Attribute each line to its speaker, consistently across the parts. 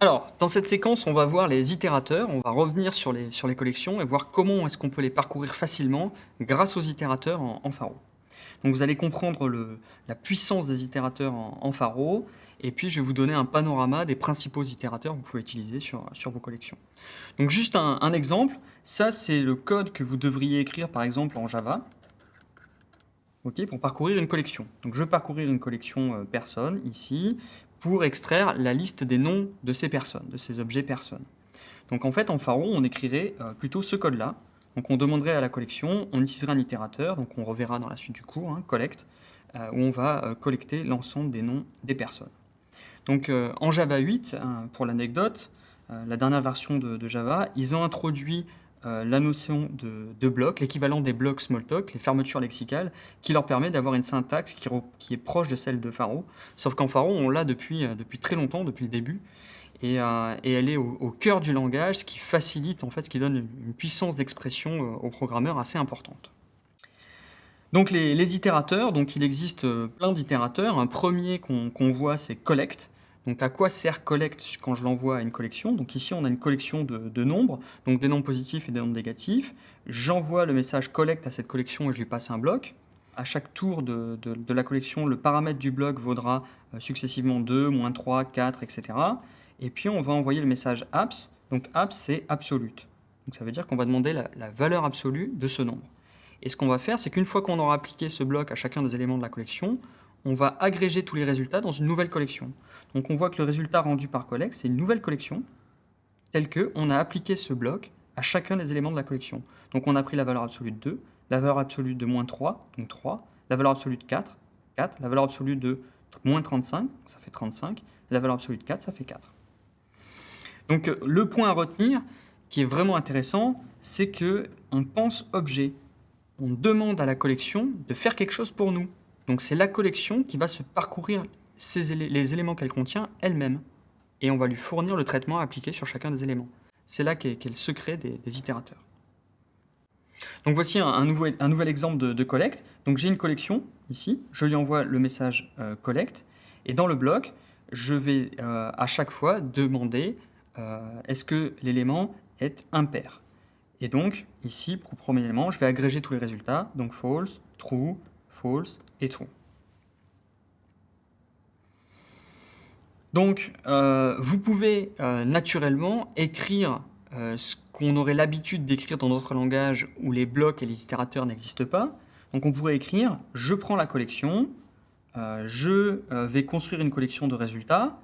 Speaker 1: Alors, dans cette séquence, on va voir les itérateurs, on va revenir sur les, collections et voir comment est-ce qu'on peut les parcourir facilement grâce aux itérateurs en, en Faro. Donc vous allez comprendre la puissance des itérateurs en, en, Faro, et puis je vais vous donner un panorama des principaux itérateurs que vous pouvez utiliser sur, vos collections. Donc juste un, un exemple, ça c'est le code que vous devriez écrire par exemple en Java, okay, pour parcourir une collection. Donc je vais parcourir une collection euh, personne ici, pour extraire la liste des noms de ces personnes, de ces objets personnes. Donc en fait, en Pharo, on écrirait euh, plutôt ce code-là. Donc on demanderait à la collection, on utiliserait un itérateur, donc on reverra dans la suite du cours, hein, collect, euh, où on va euh, collecter l'ensemble des noms des personnes. Donc en Java 8, hein, pour l'anecdote, la dernière version de, de, Java, ils ont introduit la notion de, bloc, l'équivalent des blocs Smalltalk, les fermetures lexicales, qui leur permet d'avoir une syntaxe qui, est proche de celle de Pharo. Sauf qu'en Pharo, on l'a depuis, depuis très longtemps, depuis le début, et, euh, elle est au, cœur du langage, ce qui facilite, en fait, ce qui donne une puissance d'expression euh, aux programmeurs assez importante. Donc les, itérateurs, il existe plein d'itérateurs. Un premier qu'on qu voit, c'est collect. Donc à quoi sert collect quand je l'envoie à une collection? Donc ici, on a une collection de, nombres, donc des nombres positifs et des nombres négatifs. J'envoie le message collect à cette collection et je lui passe un bloc. À chaque tour de, de, la collection, le paramètre du bloc vaudra euh, successivement 2, moins 3, 4, etc. Et puis on va envoyer le message apps. Donc apps, c'est absolute. Donc ça veut dire qu'on va demander la, valeur absolue de ce nombre. Et ce qu'on va faire, c'est qu'une fois qu'on aura appliqué ce bloc à chacun des éléments de la collection, on va agréger tous les résultats dans une nouvelle collection. Donc on voit que le résultat rendu par collect, c'est une nouvelle collection, telle qu'on a appliqué ce bloc à chacun des éléments de la collection. Donc on a pris la valeur absolue de 2, la valeur absolue de moins 3, donc 3, la valeur absolue de 4, 4, la valeur absolue de moins 35, ça fait 35, la valeur absolue de 4, ça fait 4. Donc le point à retenir, qui est vraiment intéressant, c'est que on pense objet. On demande à la collection de faire quelque chose pour nous. Donc c'est la collection qui va se parcourir les éléments qu'elle contient elle-même. Et on va lui fournir le traitement appliqué sur chacun des éléments. C'est là qu'est qu le secret des, itérateurs. Donc voici un, nouvel exemple de, de collect. Donc j'ai une collection ici, je lui envoie le message euh, collect, et dans le bloc, je vais euh, à chaque fois demander euh, est-ce que l'élément est impair? Et donc ici, pour le premier élément, je vais agréger tous les résultats, donc false, true, false et true. Donc, euh, vous pouvez euh, naturellement écrire euh, ce qu'on aurait l'habitude d'écrire dans d'autres langages où les blocs et les itérateurs n'existent pas. Donc, on pourrait écrire « je prends la collection, je vais construire une collection de résultats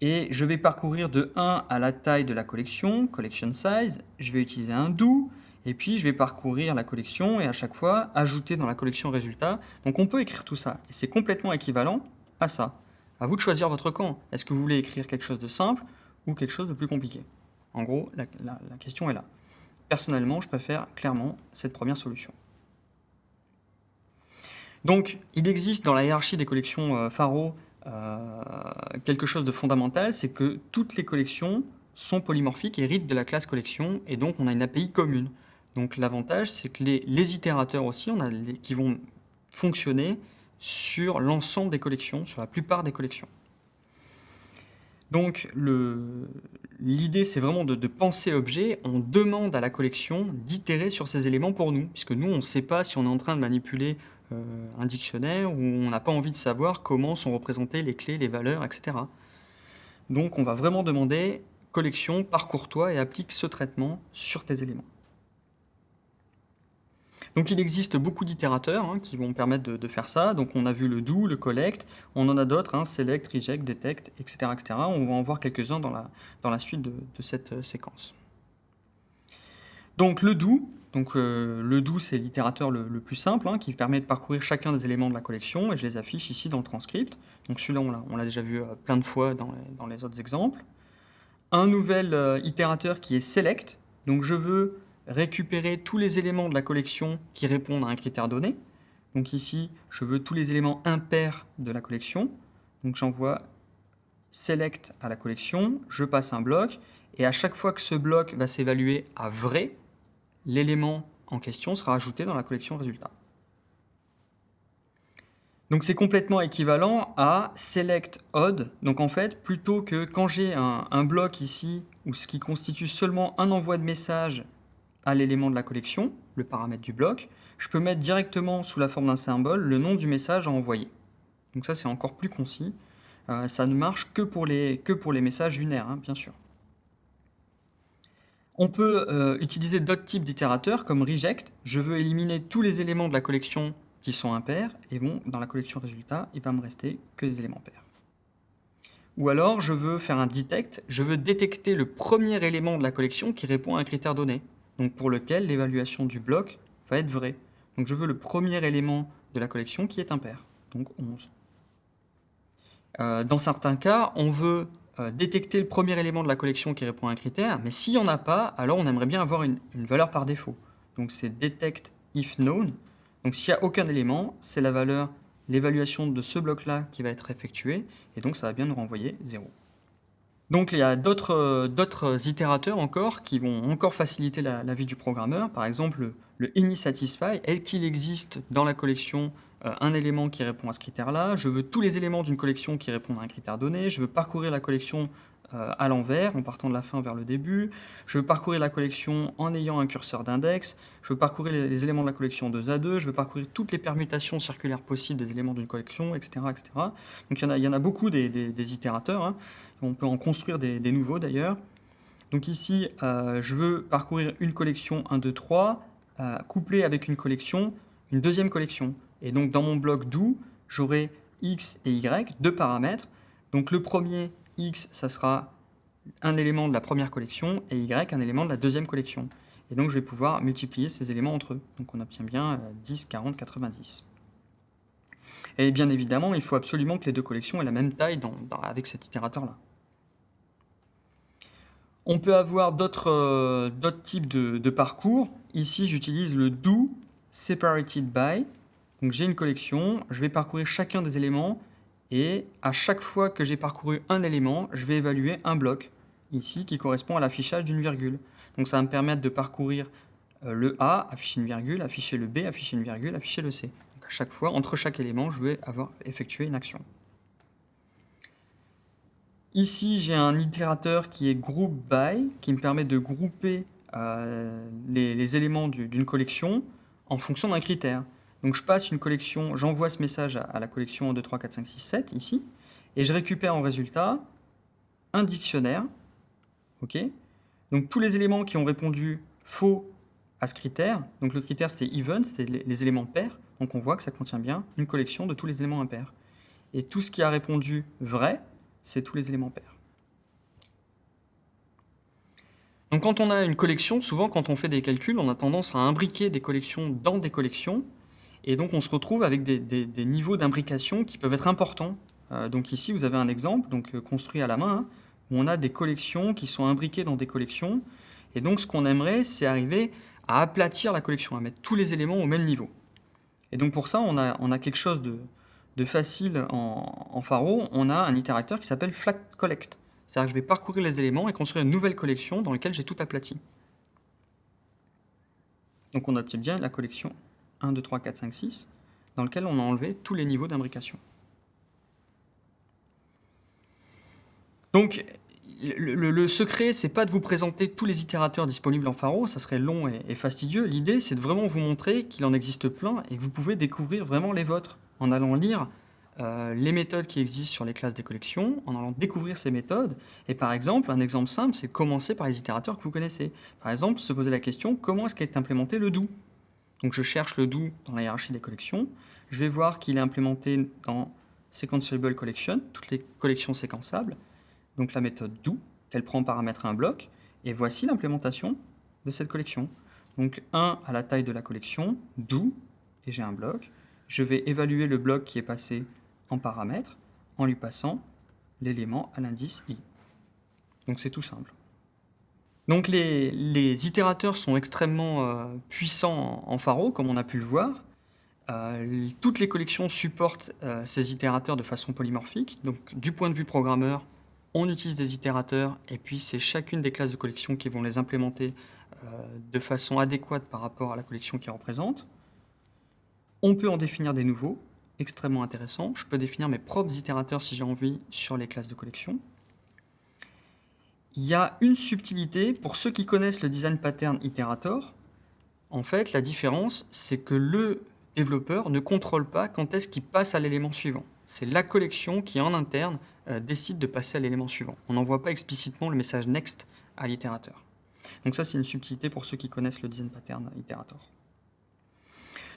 Speaker 1: et je vais parcourir de 1 à la taille de la collection, collection size, je vais utiliser un do, et puis je vais parcourir la collection et à chaque fois ajouter dans la collection résultats. Donc on peut écrire tout ça, et c'est complètement équivalent à ça. À vous de choisir votre camp. Est-ce que vous voulez écrire quelque chose de simple ou quelque chose de plus compliqué? En gros, la, question est là. Personnellement, je préfère clairement cette première solution. Donc, il existe dans la hiérarchie des collections euh, euh, quelque chose de fondamental, c'est que toutes les collections sont polymorphiques, héritent de la classe collection, et donc on a une API commune. Donc l'avantage, c'est que les, itérateurs aussi, qui vont fonctionner sur l'ensemble des collections, sur la plupart des collections. Donc l'idée, c'est vraiment de, penser objet. On demande à la collection d'itérer sur ces éléments pour nous, puisque nous, on ne sait pas si on est en train de manipuler euh, un dictionnaire où on n'a pas envie de savoir comment sont représentées les clés, les valeurs, etc. Donc on va vraiment demander collection, parcours-toi et applique ce traitement sur tes éléments. Donc il existe beaucoup d'itérateurs hein, qui vont permettre de, faire ça. Donc on a vu le do, le collect, on en a d'autres, hein, select, reject, detect, etc.. On va en voir quelques-uns dans la, suite de, cette euh, séquence. Donc le do, donc euh, le do c'est l'itérateur le, plus simple hein, qui permet de parcourir chacun des éléments de la collection et je les affiche ici dans le transcript. Donc celui-là on l'a déjà vu euh, plein de fois dans les, autres exemples. Un nouvel itérateur qui est select, donc je veux récupérer tous les éléments de la collection qui répondent à un critère donné. Donc ici, je veux tous les éléments impairs de la collection. Donc j'envoie select à la collection, je passe un bloc, et à chaque fois que ce bloc va s'évaluer à vrai, l'élément en question sera ajouté dans la collection résultat. Donc c'est complètement équivalent à select odd. Donc en fait, plutôt que quand j'ai un, un, bloc ici, ou ce qui constitue seulement un envoi de message à l'élément de la collection, le paramètre du bloc, je peux mettre directement sous la forme d'un symbole le nom du message à envoyer. Donc ça c'est encore plus concis. Euh, ça ne marche que pour les, messages unaires, hein, bien sûr. On peut euh, utiliser d'autres types d'itérateurs comme reject. Je veux éliminer tous les éléments de la collection qui sont impairs et vont dans la collection résultat, il va me rester que des éléments pairs. Ou alors, je veux faire un detect, je veux détecter le premier élément de la collection qui répond à un critère donné, donc pour lequel l'évaluation du bloc va être vraie. Donc je veux le premier élément de la collection qui est impair, donc 11. Euh, dans certains cas, on veut euh, détecter le premier élément de la collection qui répond à un critère, mais s'il n'y en a pas, alors on aimerait bien avoir une, valeur par défaut. Donc c'est detect if known. Donc s'il n'y a aucun élément, c'est la valeur, l'évaluation de ce bloc-là qui va être effectuée, et donc ça va bien nous renvoyer 0. Donc il y a d'autres itérateurs encore qui vont encore faciliter la, vie du programmeur. Par exemple, le, initSatisfy, est qu'il existe dans la collection euh, un élément qui répond à ce critère-là, je veux tous les éléments d'une collection qui répondent à un critère donné, je veux parcourir la collection euh, à l'envers, en partant de la fin vers le début, je veux parcourir la collection en ayant un curseur d'index, je veux parcourir les, éléments de la collection 2 à 2, je veux parcourir toutes les permutations circulaires possibles des éléments d'une collection, etc., etc. Donc il y en a, beaucoup des, itérateurs, hein. on peut en construire des, nouveaux d'ailleurs. Donc ici, euh, je veux parcourir une collection 1, 2, 3, couplée avec une collection, une deuxième collection. Et donc dans mon bloc do, j'aurai x et y, deux paramètres. Donc le premier, x, ça sera un élément de la première collection, et y, un élément de la deuxième collection. Et donc je vais pouvoir multiplier ces éléments entre eux. Donc on obtient bien 10, 40, 90. Et bien évidemment, il faut absolument que les deux collections aient la même taille avec cet itérateur-là. On peut avoir d'autres euh, types de, de, parcours. Ici, j'utilise le do separated by. Donc j'ai une collection, je vais parcourir chacun des éléments et à chaque fois que j'ai parcouru un élément, je vais évaluer un bloc ici qui correspond à l'affichage d'une virgule. Donc ça va me permettre de parcourir euh, le A, afficher une virgule, afficher le B, afficher une virgule, afficher le C. Donc à chaque fois, entre chaque élément, je vais avoir effectué une action. Ici, j'ai un itérateur qui est group by, qui me permet de grouper euh, les éléments d'une collection en fonction d'un critère. Donc je passe une collection, j'envoie ce message à, la collection 1, 2, 3, 4, 5, 6, 7, ici, et je récupère en résultat un dictionnaire. donc tous les éléments qui ont répondu faux à ce critère, donc le critère c'était even, c'était les, éléments pairs, donc on voit que ça contient bien une collection de tous les éléments impairs. Et tout ce qui a répondu vrai, c'est tous les éléments pairs. Donc quand on a une collection, souvent quand on fait des calculs, on a tendance à imbriquer des collections dans des collections, et donc on se retrouve avec des, niveaux d'imbrication qui peuvent être importants. Euh, donc ici, vous avez un exemple donc, euh, construit à la main, hein, où on a des collections qui sont imbriquées dans des collections. Et donc ce qu'on aimerait, c'est arriver à aplatir la collection, à mettre tous les éléments au même niveau. Et donc pour ça, on a, quelque chose de, facile en, en, Faro. On a un itérateur qui s'appelle flat collect. C'est-à-dire que je vais parcourir les éléments et construire une nouvelle collection dans laquelle j'ai tout aplati. Donc on obtient bien la collection 1, 2, 3, 4, 5, 6, dans lequel on a enlevé tous les niveaux d'imbrication. Donc, le, le, secret, c'est pas de vous présenter tous les itérateurs disponibles en Faro, ça serait long et, fastidieux. L'idée, c'est de vraiment vous montrer qu'il en existe plein et que vous pouvez découvrir vraiment les vôtres en allant lire euh, les méthodes qui existent sur les classes des collections, en allant découvrir ces méthodes. Et par exemple, un exemple simple, c'est commencer par les itérateurs que vous connaissez. Par exemple, se poser la question, comment est-ce qu'est implémenté le do donc je cherche le do dans la hiérarchie des collections. Je vais voir qu'il est implémenté dans Sequenceable Collection, toutes les collections séquençables. Donc la méthode do, qu'elle prend en paramètre un bloc. Et voici l'implémentation de cette collection. Donc 1 à la taille de la collection, do, et j'ai un bloc. Je vais évaluer le bloc qui est passé en paramètre en lui passant l'élément à l'indice i. Donc c'est tout simple. Donc les, itérateurs sont extrêmement euh, puissants en, Faro, comme on a pu le voir. Euh, toutes les collections supportent euh, ces itérateurs de façon polymorphique. Donc du point de vue programmeur, on utilise des itérateurs et puis c'est chacune des classes de collection qui vont les implémenter de façon adéquate par rapport à la collection qu'ils représentent. On peut en définir des nouveaux extrêmement intéressant. Je peux définir mes propres itérateurs si j'ai envie sur les classes de collection. Il y a une subtilité pour ceux qui connaissent le design pattern itérator. En fait, la différence, c'est que le développeur ne contrôle pas quand est-ce qu'il passe à l'élément suivant. C'est la collection qui, en interne, euh, décide de passer à l'élément suivant. On n'envoie pas explicitement le message next à l'itérateur. Donc ça, c'est une subtilité pour ceux qui connaissent le design pattern itérator.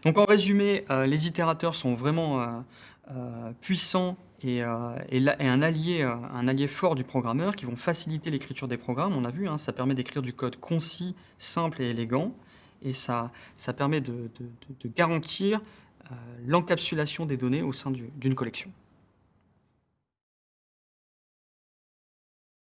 Speaker 1: Donc en résumé, euh, les itérateurs sont vraiment euh, euh, et, un, allié, un allié fort du programmeur qui vont faciliter l'écriture des programmes. On a vu, hein, ça permet d'écrire du code concis, simple et élégant. Et ça, ça permet de garantir l'encapsulation des données au sein d'une collection.